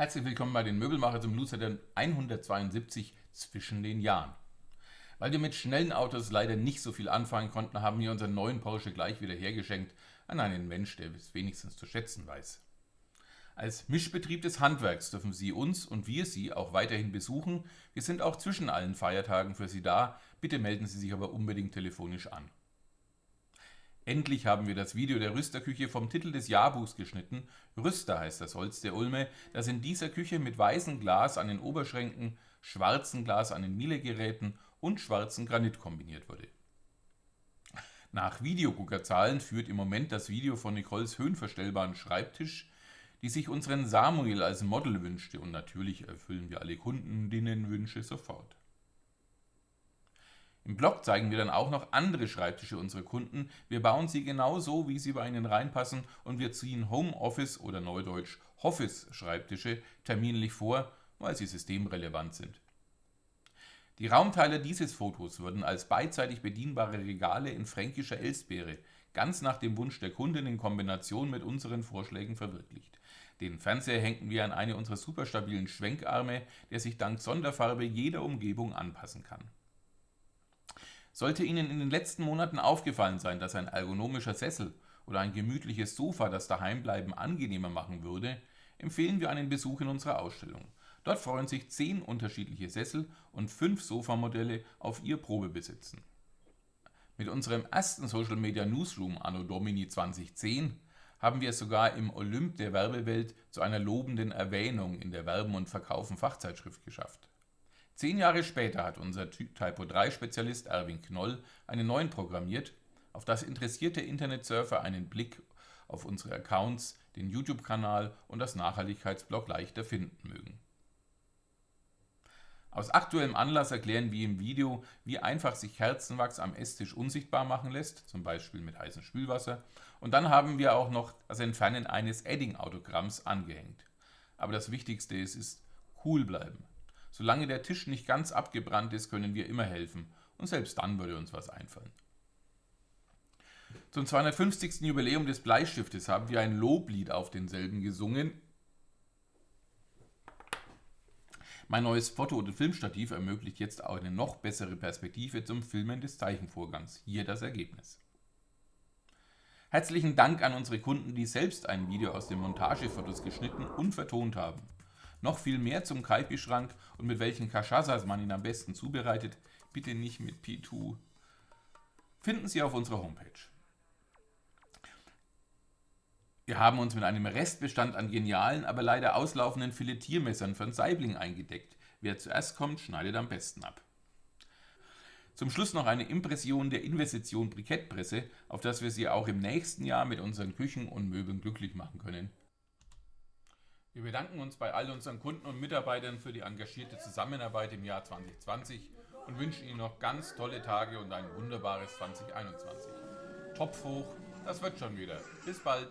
Herzlich willkommen bei den Möbelmacher zum Lucider 172 zwischen den Jahren. Weil wir mit schnellen Autos leider nicht so viel anfangen konnten, haben wir unseren neuen Porsche gleich wieder hergeschenkt an einen Mensch, der es wenigstens zu schätzen weiß. Als Mischbetrieb des Handwerks dürfen Sie uns und wir Sie auch weiterhin besuchen. Wir sind auch zwischen allen Feiertagen für Sie da. Bitte melden Sie sich aber unbedingt telefonisch an. Endlich haben wir das Video der Rüsterküche vom Titel des Jahrbuchs geschnitten. Rüster heißt das Holz der Ulme, das in dieser Küche mit weißem Glas an den Oberschränken, schwarzem Glas an den Mielegeräten und schwarzem Granit kombiniert wurde. Nach Videoguckerzahlen führt im Moment das Video von Nicoles höhenverstellbaren Schreibtisch, die sich unseren Samuel als Model wünschte und natürlich erfüllen wir alle Kundinnenwünsche sofort. Im Blog zeigen wir dann auch noch andere Schreibtische unserer Kunden. Wir bauen sie genau so, wie sie bei ihnen reinpassen und wir ziehen Homeoffice oder neudeutsch Office Schreibtische terminlich vor, weil sie systemrelevant sind. Die Raumteile dieses Fotos wurden als beidseitig bedienbare Regale in fränkischer Elsbeere, ganz nach dem Wunsch der Kundin in Kombination mit unseren Vorschlägen verwirklicht. Den Fernseher hängten wir an eine unserer superstabilen Schwenkarme, der sich dank Sonderfarbe jeder Umgebung anpassen kann. Sollte Ihnen in den letzten Monaten aufgefallen sein, dass ein ergonomischer Sessel oder ein gemütliches Sofa das Daheimbleiben angenehmer machen würde, empfehlen wir einen Besuch in unserer Ausstellung. Dort freuen sich 10 unterschiedliche Sessel und 5 Sofamodelle auf ihr Probebesitzen. Mit unserem ersten Social Media Newsroom Anno Domini 2010 haben wir es sogar im Olymp der Werbewelt zu einer lobenden Erwähnung in der Werben und Verkaufen Fachzeitschrift geschafft. Zehn Jahre später hat unser Typo-3-Spezialist Erwin Knoll einen neuen programmiert, auf das interessierte Internetsurfer einen Blick auf unsere Accounts, den YouTube-Kanal und das Nachhaltigkeitsblog leichter finden mögen. Aus aktuellem Anlass erklären wir im Video, wie einfach sich Kerzenwachs am Esstisch unsichtbar machen lässt, zum Beispiel mit heißem Spülwasser, und dann haben wir auch noch das Entfernen eines Edding-Autogramms angehängt. Aber das Wichtigste ist, ist cool bleiben. Solange der Tisch nicht ganz abgebrannt ist, können wir immer helfen. Und selbst dann würde uns was einfallen. Zum 250. Jubiläum des Bleistiftes haben wir ein Loblied auf denselben gesungen. Mein neues Foto- und Filmstativ ermöglicht jetzt auch eine noch bessere Perspektive zum Filmen des Zeichenvorgangs. Hier das Ergebnis. Herzlichen Dank an unsere Kunden, die selbst ein Video aus den Montagefotos geschnitten und vertont haben. Noch viel mehr zum Kaipi-Schrank und mit welchen Kashasas man ihn am besten zubereitet, bitte nicht mit P2, finden Sie auf unserer Homepage. Wir haben uns mit einem Restbestand an genialen, aber leider auslaufenden Filetiermessern von Saibling eingedeckt. Wer zuerst kommt, schneidet am besten ab. Zum Schluss noch eine Impression der Investition Brikettpresse, auf das wir Sie auch im nächsten Jahr mit unseren Küchen und Möbeln glücklich machen können. Wir bedanken uns bei all unseren Kunden und Mitarbeitern für die engagierte Zusammenarbeit im Jahr 2020 und wünschen Ihnen noch ganz tolle Tage und ein wunderbares 2021. Topf hoch, das wird schon wieder. Bis bald.